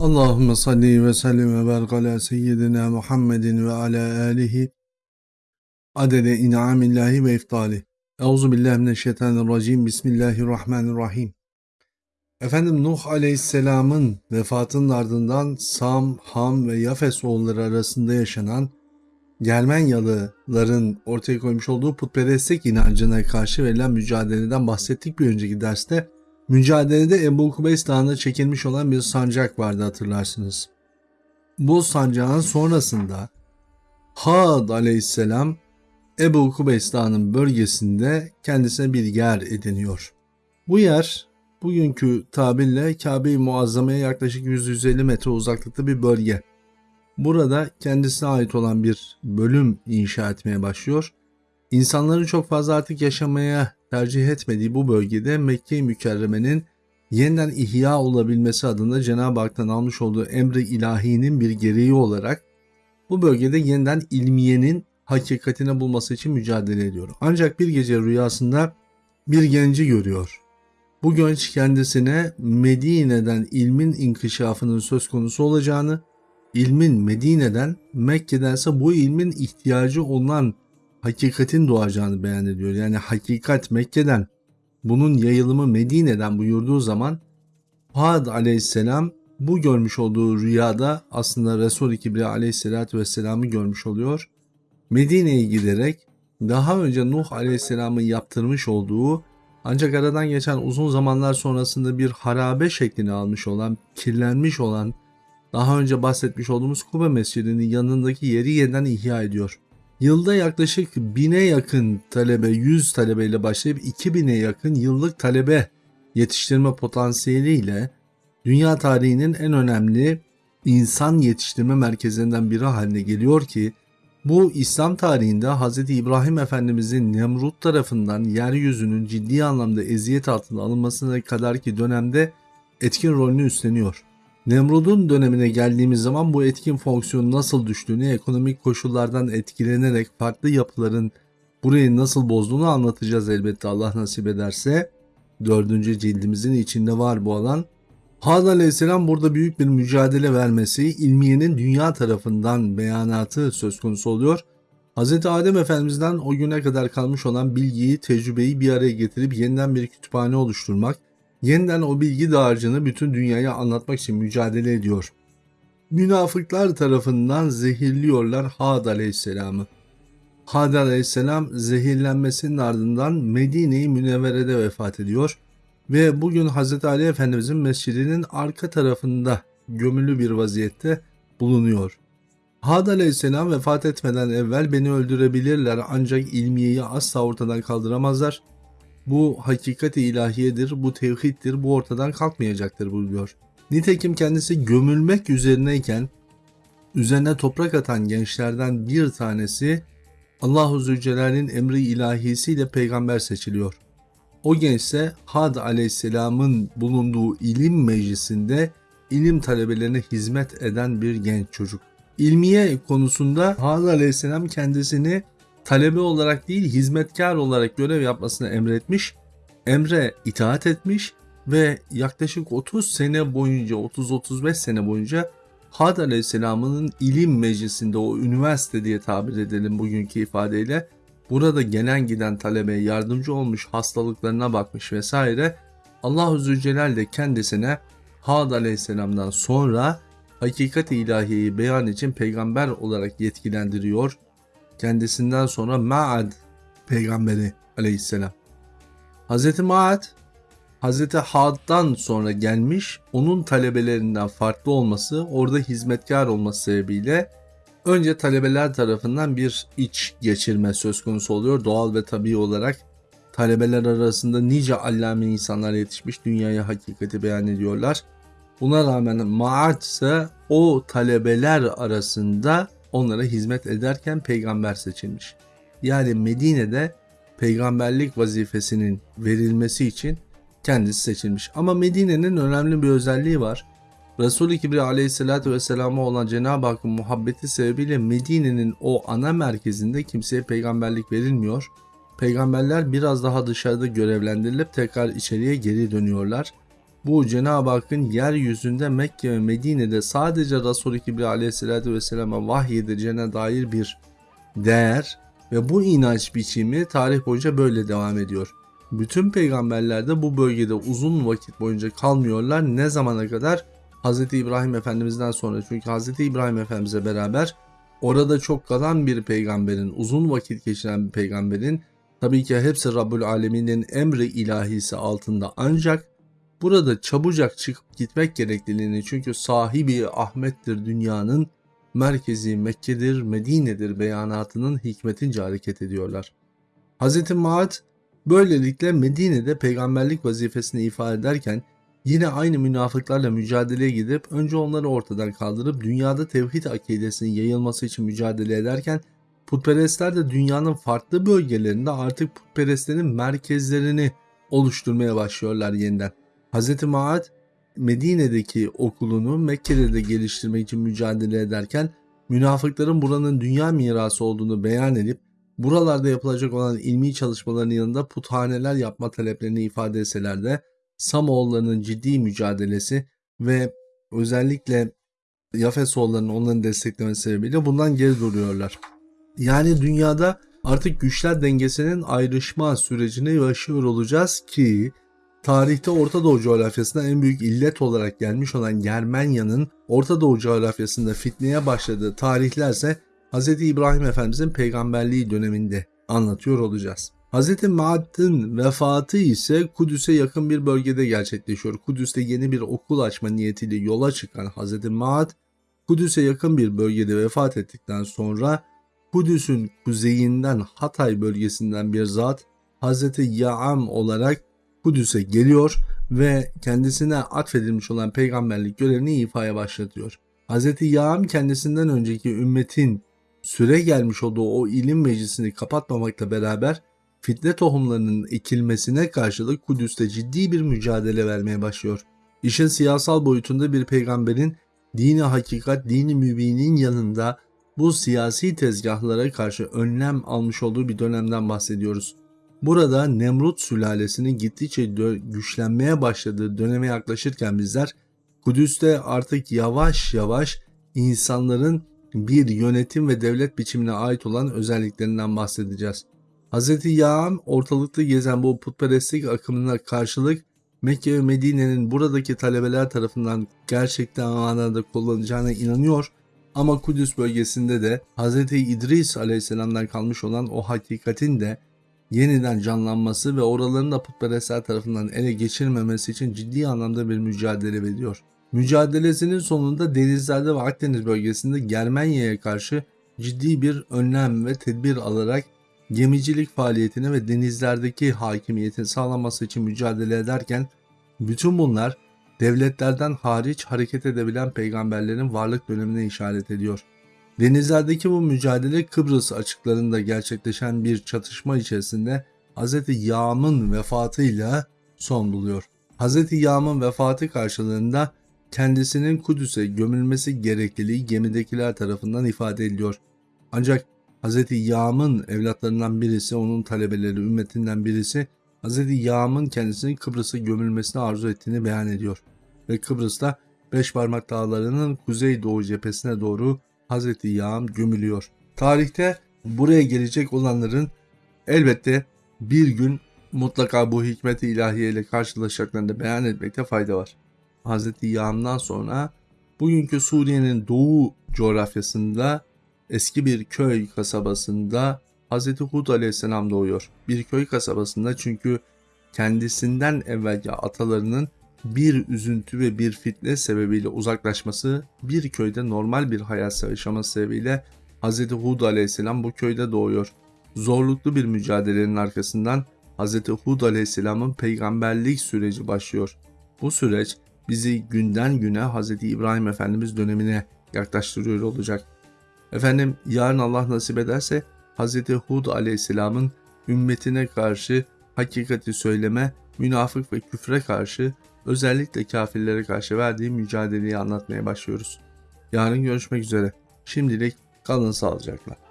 Allahümme salli ve sellim ve barik ala seyyidina Muhammedin ve ala alihi adede in'amillahi ve iftali. Euzu billahi mineşşeytanirracim. Bismillahirrahmanirrahim. Efendim Nuh Aleyhisselam'ın vefatının ardından Sam, Ham ve Yafes oğulları arasında yaşanan Germenyalıların ortaya koymuş olduğu putperestlik inancına karşı verilen mücadeleden bahsettik bir önceki derste. Mücadelede Ebu Kubeys Dağı'na çekilmiş olan bir sancak vardı hatırlarsınız. Bu sancağın sonrasında Had aleyhisselam Ebu Kubeys Dağı'nın bölgesinde kendisine bir yer ediniyor. Bu yer bugünkü tabirle Kabe-i Muazzama'ya yaklaşık 150 metre uzaklıkta bir bölge. Burada kendisine ait olan bir bölüm inşa etmeye başlıyor. İnsanların çok fazla artık yaşamaya tercih etmediği bu bölgede Mekke-i Mükerreme'nin yeniden ihya olabilmesi adına Cenab-ı Hak'tan almış olduğu emri ilahinin bir gereği olarak bu bölgede yeniden ilmiyenin hakikatini bulması için mücadele ediyor. Ancak bir gece rüyasında bir genci görüyor. Bu genç kendisine Medine'den ilmin inkişafının söz konusu olacağını, ilmin Medine'den Mekke'dense bu ilmin ihtiyacı olan hakikatin doğacağını beyan ediyor. Yani hakikat Mekke'den, bunun yayılımı Medine'den buyurduğu zaman Had aleyhisselam bu görmüş olduğu rüyada aslında Resul-i Kibriya aleyhisselatü vesselam'ı görmüş oluyor. Medine'ye giderek daha önce Nuh aleyhisselamın yaptırmış olduğu ancak aradan geçen uzun zamanlar sonrasında bir harabe şeklini almış olan, kirlenmiş olan, daha önce bahsetmiş olduğumuz Kube Mescidi'nin yanındaki yeri yeniden ihya ediyor. Yılda yaklaşık bine yakın talebe, 100 talebeyle başlayıp 2000'e yakın yıllık talebe yetiştirme potansiyeliyle dünya tarihinin en önemli insan yetiştirme merkezlerinden biri haline geliyor ki bu İslam tarihinde Hz. İbrahim Efendimizin Nemrut tarafından yeryüzünün ciddi anlamda eziyet altında alınmasına kadar ki dönemde etkin rolünü üstleniyor. Nemrud'un dönemine geldiğimiz zaman bu etkin fonksiyonu nasıl düştüğünü, ekonomik koşullardan etkilenerek farklı yapıların burayı nasıl bozduğunu anlatacağız elbette Allah nasip ederse. Dördüncü cildimizin içinde var bu alan. Had aleyhisselam burada büyük bir mücadele vermesi, ilmiyenin dünya tarafından beyanatı söz konusu oluyor. Hz. Adem Efendimiz'den o güne kadar kalmış olan bilgiyi, tecrübeyi bir araya getirip yeniden bir kütüphane oluşturmak, yeniden o bilgi dağarcığını bütün dünyaya anlatmak için mücadele ediyor. Münafıklar tarafından zehirliyorlar Had aleyhisselamı. Had aleyhisselam zehirlenmesinin ardından Medine-i Münevvere'de vefat ediyor ve bugün Hz. Ali Efendimizin mescidinin arka tarafında gömülü bir vaziyette bulunuyor. Had aleyhisselam vefat etmeden evvel beni öldürebilirler ancak ilmiyeyi asla ortadan kaldıramazlar. Bu hakikati ilahiyedir, bu tevhiddir, bu ortadan kalkmayacaktır buyuruyor. Nitekim kendisi gömülmek üzerineyken üzerine toprak atan gençlerden bir tanesi Allahu Zülcelal'in emri ilahisiyle peygamber seçiliyor. O gençse Had aleyhisselamın bulunduğu ilim meclisinde ilim talebelerine hizmet eden bir genç çocuk. İlmiye konusunda Had aleyhisselam kendisini talebe olarak değil hizmetkar olarak görev yapmasını emretmiş, emre itaat etmiş ve yaklaşık 30 sene boyunca 30-35 sene boyunca Had Aleyhisselam'ın ilim meclisinde o üniversite diye tabir edelim bugünkü ifadeyle burada gelen giden talebeye yardımcı olmuş hastalıklarına bakmış vesaire Allah-u Zülcelal de kendisine Had Aleyhisselam'dan sonra hakikat ilahiyeyi beyan için peygamber olarak yetkilendiriyor kendisinden sonra Ma'ad peygamberi aleyhisselam. Hz. Ma'ad Hz. Had'dan sonra gelmiş onun talebelerinden farklı olması orada hizmetkar olması sebebiyle önce talebeler tarafından bir iç geçirme söz konusu oluyor doğal ve tabii olarak talebeler arasında nice allame insanlar yetişmiş dünyaya hakikati beyan ediyorlar. Buna rağmen Ma'ad ise o talebeler arasında onlara hizmet ederken peygamber seçilmiş. Yani Medine'de peygamberlik vazifesinin verilmesi için kendisi seçilmiş. Ama Medine'nin önemli bir özelliği var. Resul-i Kibriya aleyhissalatü vesselam'a olan Cenab-ı Hakk'ın muhabbeti sebebiyle Medine'nin o ana merkezinde kimseye peygamberlik verilmiyor. Peygamberler biraz daha dışarıda görevlendirilip tekrar içeriye geri dönüyorlar. Bu Cenab-ı Hakk'ın yeryüzünde Mekke ve Medine'de sadece Resul-i Kibri aleyhissalatü vesselam'a vahyedeceğine dair bir değer ve bu inanç biçimi tarih boyunca böyle devam ediyor. Bütün peygamberler de bu bölgede uzun vakit boyunca kalmıyorlar. Ne zamana kadar? Hz. İbrahim Efendimiz'den sonra. Çünkü Hz. İbrahim Efendimiz'e beraber orada çok kalan bir peygamberin, uzun vakit geçiren bir peygamberin tabii ki hepsi Rabbül Alemin'in emri ilahisi altında ancak burada çabucak çıkıp gitmek gerekliliğini çünkü sahibi Ahmet'tir dünyanın merkezi Mekke'dir, Medine'dir beyanatının hikmetince hareket ediyorlar. Hz. Maad böylelikle Medine'de peygamberlik vazifesini ifade ederken yine aynı münafıklarla mücadeleye gidip önce onları ortadan kaldırıp dünyada tevhid akidesinin yayılması için mücadele ederken putperestler de dünyanın farklı bölgelerinde artık putperestlerin merkezlerini oluşturmaya başlıyorlar yeniden. Hz. Maad Medine'deki okulunu Mekke'de de geliştirmek için mücadele ederken münafıkların buranın dünya mirası olduğunu beyan edip buralarda yapılacak olan ilmi çalışmaların yanında puthaneler yapma taleplerini ifade etseler de Samoğullarının ciddi mücadelesi ve özellikle Yafesoğullarının onların desteklemesi sebebiyle bundan geri duruyorlar. Yani dünyada artık güçler dengesinin ayrışma sürecine yaşıyor olacağız ki tarihte Orta Doğu coğrafyasında en büyük illet olarak gelmiş olan Germanya'nın Orta Doğu coğrafyasında fitneye başladığı tarihlerse Hz. İbrahim Efendimizin peygamberliği döneminde anlatıyor olacağız. Hz. Maad'ın vefatı ise Kudüs'e yakın bir bölgede gerçekleşiyor. Kudüs'te yeni bir okul açma niyetiyle yola çıkan Hz. Maad, Kudüs'e yakın bir bölgede vefat ettikten sonra Kudüs'ün kuzeyinden Hatay bölgesinden bir zat Hz. Ya'am olarak Kudüs'e geliyor ve kendisine atfedilmiş olan peygamberlik görevini ifaya başlatıyor. Hz. Ya'am kendisinden önceki ümmetin süre gelmiş olduğu o ilim meclisini kapatmamakla beraber fitne tohumlarının ekilmesine karşılık Kudüs'te ciddi bir mücadele vermeye başlıyor. İşin siyasal boyutunda bir peygamberin dini hakikat, dini mübinin yanında bu siyasi tezgahlara karşı önlem almış olduğu bir dönemden bahsediyoruz. Burada Nemrut sülalesinin gittikçe güçlenmeye başladığı döneme yaklaşırken bizler Kudüs'te artık yavaş yavaş insanların bir yönetim ve devlet biçimine ait olan özelliklerinden bahsedeceğiz. Hz. Yağam ortalıkta gezen bu putperestlik akımına karşılık Mekke ve Medine'nin buradaki talebeler tarafından gerçekten manada kullanacağına inanıyor ama Kudüs bölgesinde de Hz. İdris aleyhisselamdan kalmış olan o hakikatin de yeniden canlanması ve oraların da putperestler tarafından ele geçirilmemesi için ciddi anlamda bir mücadele veriyor. Mücadelesinin sonunda denizlerde ve Akdeniz bölgesinde Germanya'ya karşı ciddi bir önlem ve tedbir alarak gemicilik faaliyetine ve denizlerdeki hakimiyetin sağlanması için mücadele ederken bütün bunlar devletlerden hariç hareket edebilen peygamberlerin varlık dönemine işaret ediyor. Denizlerdeki bu mücadele Kıbrıs açıklarında gerçekleşen bir çatışma içerisinde Hz. Yağm'ın vefatıyla son buluyor. Hz. Yağm'ın vefatı karşılığında kendisinin Kudüs'e gömülmesi gerekliliği gemidekiler tarafından ifade ediliyor. Ancak Hz. Yağm'ın evlatlarından birisi, onun talebeleri, ümmetinden birisi Hz. Yağm'ın kendisinin Kıbrıs'a gömülmesini arzu ettiğini beyan ediyor. Ve Kıbrıs'ta Beş Parmak Dağları'nın kuzey doğu cephesine doğru Hz. Yağm gömülüyor. Tarihte buraya gelecek olanların elbette bir gün mutlaka bu hikmet-i ilahiye ile karşılaşacaklarını da beyan etmekte fayda var. Hz. Yağm'dan sonra bugünkü Suriye'nin doğu coğrafyasında eski bir köy kasabasında Hz. Hud aleyhisselam doğuyor. Bir köy kasabasında çünkü kendisinden evvelki atalarının bir üzüntü ve bir fitne sebebiyle uzaklaşması, bir köyde normal bir hayat yaşaması sebebiyle Hz. Hud aleyhisselam bu köyde doğuyor. Zorluklu bir mücadelenin arkasından Hz. Hud aleyhisselamın peygamberlik süreci başlıyor. Bu süreç bizi günden güne Hz. İbrahim Efendimiz dönemine yaklaştırıyor olacak. Efendim yarın Allah nasip ederse Hz. Hud aleyhisselamın ümmetine karşı hakikati söyleme, münafık ve küfre karşı özellikle kafirlere karşı verdiği mücadeleyi anlatmaya başlıyoruz. Yarın görüşmek üzere. Şimdilik kalın sağlıcakla.